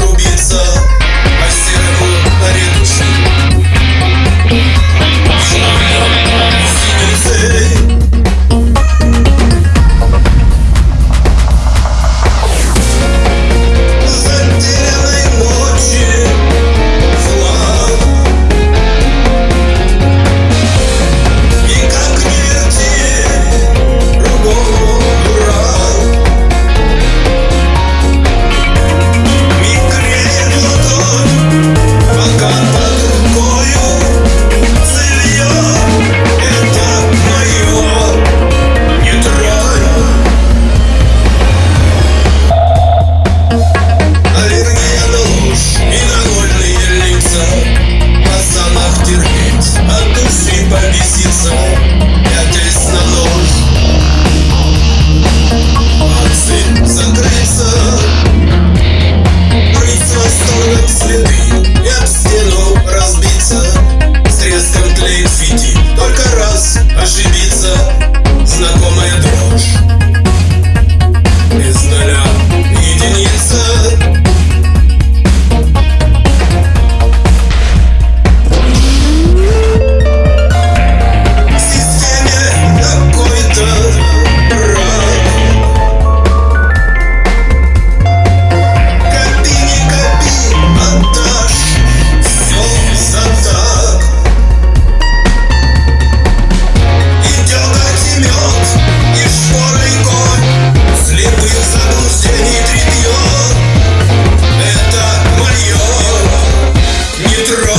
Рубиться а серого на. Побеситься to roll.